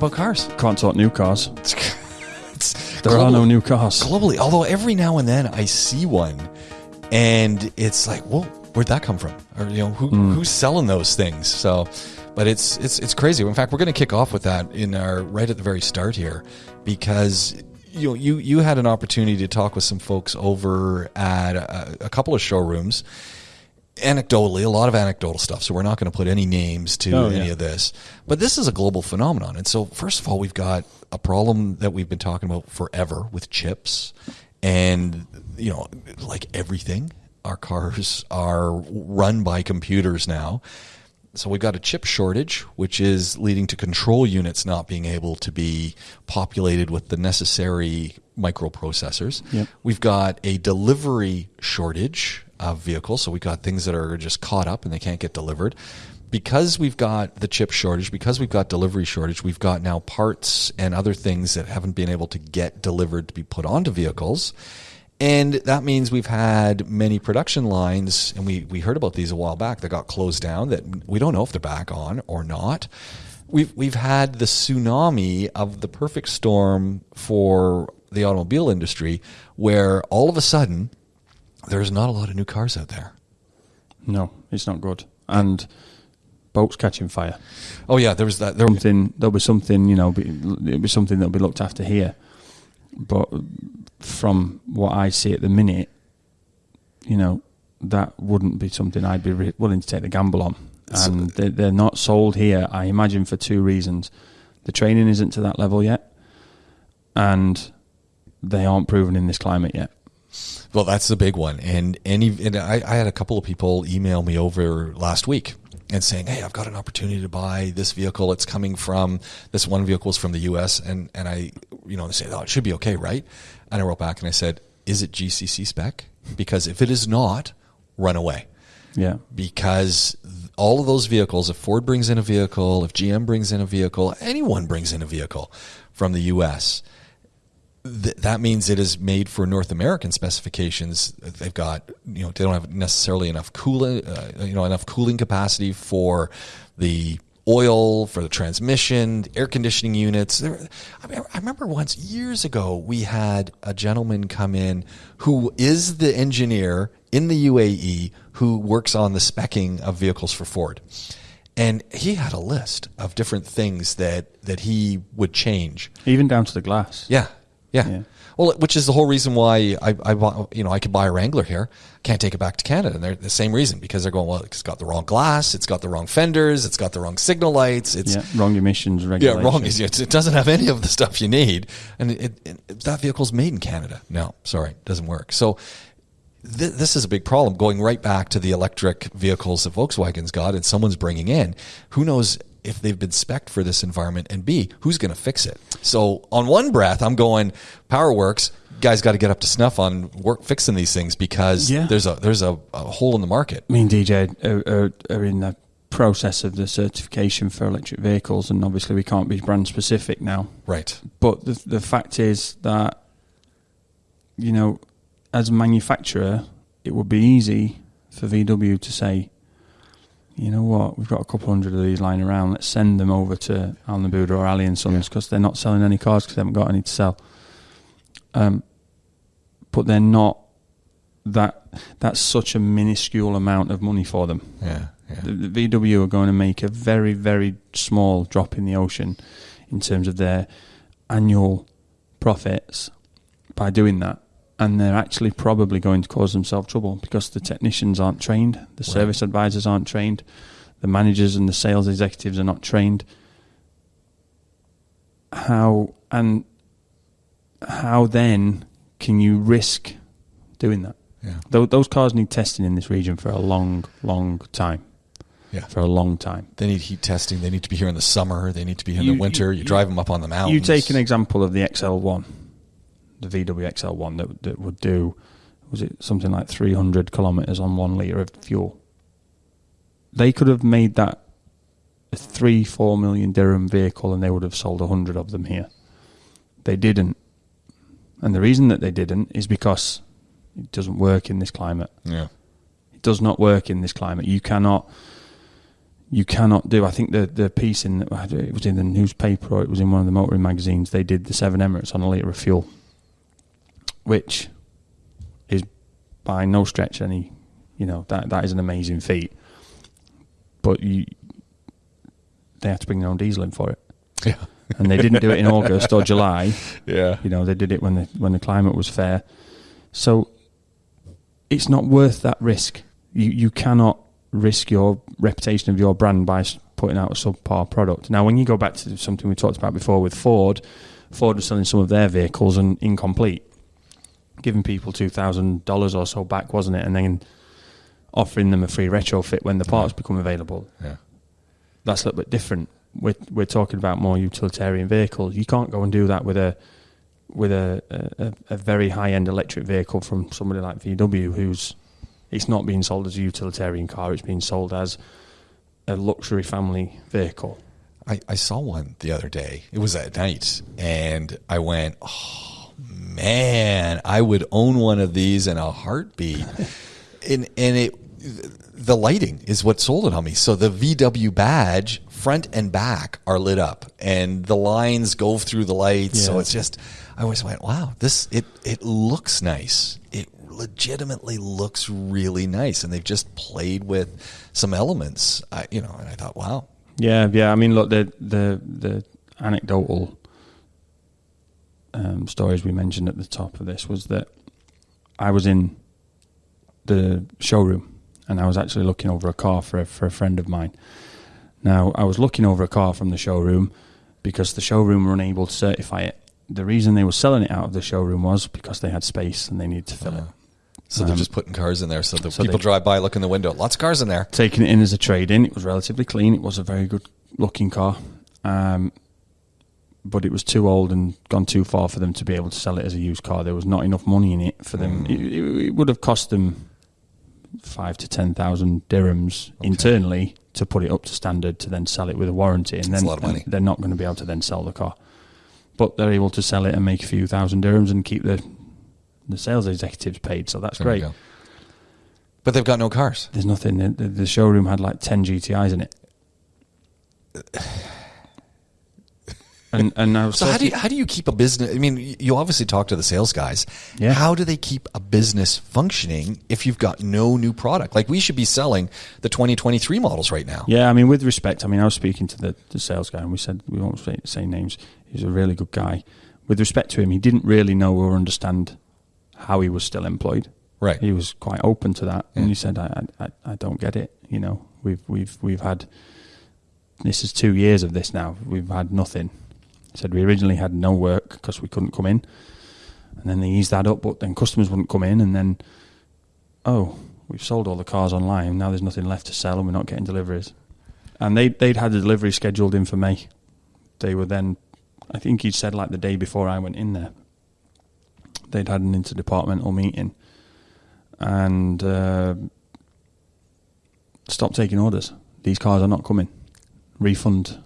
about cars. Can't talk new cars. There are no new cars. globally. Although every now and then I see one, and it's like, well, where'd that come from? Or you know, who, hmm. who's selling those things? So, but it's it's it's crazy. In fact, we're going to kick off with that in our right at the very start here, because you know you you had an opportunity to talk with some folks over at a, a couple of showrooms. Anecdotally, a lot of anecdotal stuff. So we're not going to put any names to Oh, any yeah. of this. But this is a global phenomenon. And so, first of all, we've got a problem that we've been talking about forever with chips. And, you know, like everything, our cars are run by computers now. So we've got a chip shortage, which is leading to control units not being able to be populated with the necessary microprocessors. Yep. We've got a delivery shortage of vehicles. So we've got things that are just caught up and they can't get delivered. Because we've got the chip shortage, because we've got delivery shortage, we've got now parts and other things that haven't been able to get delivered to be put onto vehicles. And that means we've had many production lines, and we, we heard about these a while back that got closed down that we don't know if they're back on or not. We've, we've had the tsunami of the perfect storm for the automobile industry where all of a sudden there's not a lot of new cars out there. No, it's not good. And boats catching fire. Oh, yeah, there was that. There, Something there'll be something you know. Be, it'll be something that'll be looked after here. But from what I see at the minute, you know, that wouldn't be something I'd be re- willing to take the gamble on. And they, they're not sold here. I imagine for two reasons: the training isn't to that level yet, and they aren't proven in this climate yet. Well, that's the big one. And any, and I, I had a couple of people email me over last week and saying, "Hey, I've got an opportunity to buy this vehicle. It's coming from this one vehicle is from the U.S." and and I, you know, they say, "Oh, it should be okay, right?" And I wrote back and I said, "Is it GCC spec? Because if it is not, run away." Yeah, because all of those vehicles, if Ford brings in a vehicle, if GM brings in a vehicle, anyone brings in a vehicle from the U.S., th- that means it is made for North American specifications. They've got, you know, they don't have necessarily enough cooling, uh, you know, enough cooling capacity for the oil, for the transmission, air conditioning units. There, I, mean, I remember once years ago we had a gentleman come in who is the engineer in the UAE who works on the specking of vehicles for Ford. And he had a list of different things that, that he would change. even down to the glass. Yeah, yeah. Yeah. Well, which is the whole reason why I, I, bought- you know, I could buy a Wrangler here, can't take it back to Canada, and they're the same reason because they're going well. It's got the wrong glass, it's got the wrong fenders, it's got the wrong signal lights, it's Yeah, wrong emissions yeah, wrong. It's- It doesn't have any of the stuff you need, and it, it, that vehicle's made in Canada. No, sorry, it doesn't work. So th- this is a big problem. Going right back to the electric vehicles that Volkswagen's got, and someone's bringing in. Who knows if they've been spec'd for this environment, and B, who's going to fix it? So on one breath, I'm going PowerWorks. Guys, got to get up to snuff on work fixing these things because Yeah. there's a there's a, a hole in the market. Me and DJ are, uh, are, uh, are in the process of the certification for electric vehicles, and obviously we can't be brand specific now. Right. But the the fact is that you know, as a manufacturer, it would be easy for VW to say, you know what, we've got a couple hundred of these lying around. Let's send them over to Al Nabooda or Ali and Sons because they're not selling any cars because they haven't got any to sell. Um, but they're not. That that's such a minuscule amount of money for them. Yeah. Yeah. The, the VW are going to make a very, very small drop in the ocean in terms of their annual profits by doing that. And they're actually probably going to cause themselves trouble because the technicians aren't trained, the service advisors aren't trained, the managers and the sales executives are not trained. How and how then can you risk doing that? Yeah. Tho- Those cars need testing in this region for a long, long time. Yeah. For a long time. They need heat testing. They need to be here in the summer. They need to be here in You- the winter. You, you- drive them up on the mountains. You take an example of the XL1, the VW XL1 that, that would do, was it something like 300 kilometres on one litre of fuel? They could have made that a three, four million dirham vehicle and they would have sold a hundred of them here. They didn't. And the reason that they didn't is because it doesn't work in this climate. Yeah. It does not work in this climate. You cannot you cannot do. I think the the piece in it was in the newspaper or it was in one of the motoring magazines. They did the seven Emirates on a liter of fuel, which is by no stretch any, you know that that is an amazing feat. But you, they have to bring their own diesel in for it, Yeah. and they didn't do it in August or July. Yeah. You know, they did it when the when the climate was fair. So it's not worth that risk. You you cannot risk your reputation of your brand by putting out a subpar product. Now, when you go back to something we talked about before with Ford, Ford was selling some of their vehicles and incomplete, giving people two thousand dollars or so back, wasn't it? And then offering them a free retrofit when the parts become available Yeah. that's a little bit different. We're we're talking about more utilitarian vehicles. You can't go and do that with a with a a, a very high end electric vehicle from somebody like VW, who's it's not being sold as a utilitarian car. It's being sold as a luxury family vehicle. I, I saw one the other day. It was at night, and I went, "Oh man, I would own one of these in a heartbeat." and and it, the lighting is what sold it on me. So the VW badge, front and back, are lit up, and the lines go through the lights. So it's just, I always went, "Wow, this it it looks nice." It legitimately looks really nice, and they've just played with some elements. I, you know, and I thought, "Wow." Yeah, yeah. I mean, look, the the the anecdotal um, stories we mentioned at the top of this was that I was in the showroom and I was actually looking over a car for a, for a friend of mine. Now, I was looking over a car from the showroom because the showroom were unable to certify it. The reason they were selling it out of the showroom was because they had space and they needed to fill it. So they're Um, just putting cars in there so that so people drive by, look in the window. Lots of cars in there. taking it in as a trade in. It was relatively clean. It was a very good looking car. Um, but it was too old and gone too far for them to be able to sell it as a used car. There was not enough money in it for them. Mm. It, it, it would have cost them five to ten thousand dirhams internally to put it up to standard to then sell it with a warranty, and That's then a lot of money. and they're not going to be able to then sell the car. But they're able to sell it and make a few thousand dirhams and keep the the sales executives paid. So that's There great. But they've got no cars. There's nothing. The, the- the showroom had like ten GTIs in it. And and I was So how do you, how do you keep a business? I mean, you obviously talk to the sales guys. Yeah. How do they keep a business functioning if you've got no new product? Like we should be selling the 2023 models right now. yeah, I mean, with respect, I mean, I was speaking to the, the sales guy, and we said we won't say, say names. He's a really good guy. With respect to him, he didn't really know or understand how he was still employed. Right. He was quite open to that, Yeah. and he said, I, I, I- I don't get it. You know, we've we've we've had this is two years of this now. We've had nothing. Said we originally had no work because we couldn't come in, and then they eased that up, but then customers wouldn't come in, and then oh, we've sold all the cars online. Now there's nothing left to sell, and we're not getting deliveries. And they they'd had the delivery scheduled in for May. They were then, I think he said like the day before I went in there. They'd had an interdepartmental meeting, and uh, stopped taking orders. These cars are not coming. Refund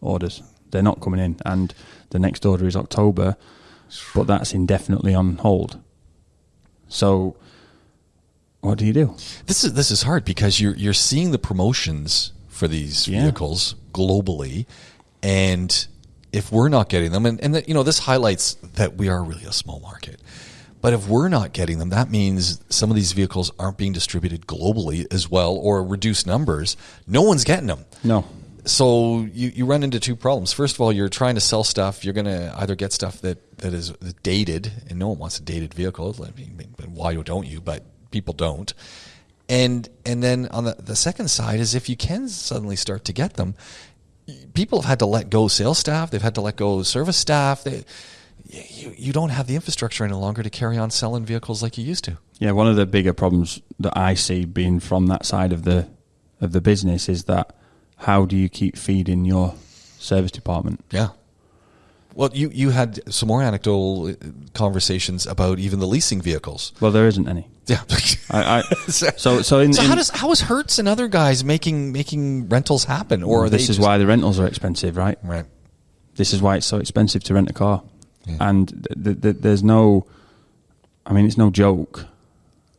orders. They're not coming in. And the next order is October, but that's indefinitely on hold. So, what do you do? This is this is hard because you're you're seeing the promotions for these Yeah. vehicles globally, and if we're not getting them, and, and that, you know this highlights that we are really a small market. But if we're not getting them, that means some of these vehicles aren't being distributed globally as well, or reduced numbers. No one's getting them. No. So you, you run into two problems. First of all, you're trying to sell stuff. You're going to either get stuff that, that is dated, and no one wants a dated vehicle. Why don't you? But people don't. And and then on the, the second side is if you can suddenly start to get them, people have had to let go sales staff. They've had to let go service staff. They, you, you don't have the infrastructure any longer to carry on selling vehicles like you used to. Yeah, one of the bigger problems that I see being from that side of the of the business is that how do you keep feeding your service department? Yeah. Well, you, you had some more anecdotal uh, conversations about even the leasing vehicles. Well, there isn't any. Yeah. I, I so so so in, so in- how does how is Hertz and other guys making making rentals happen, or this is why the rentals are expensive, right? right? This is why it's so expensive to rent a car, Yeah. and th- th- th- there's no, I mean, it's no joke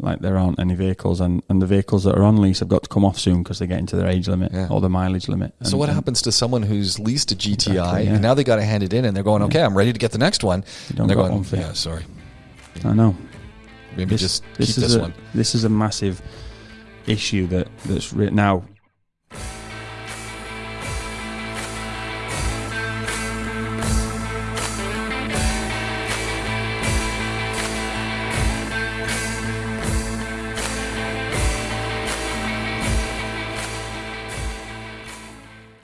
like there aren't any vehicles, and, and the vehicles that are on lease have got to come off soon because they're getting to their age limit Yeah. or the mileage limit. So what and happens to someone who's leased a GTI Exactly, yeah. and now they got to hand it in and they're going, okay, I'm ready to get the next one. You don't and they're going, one fit. yeah, sorry, I know. maybe just keep this this is a, one. This is a massive issue that that's re- now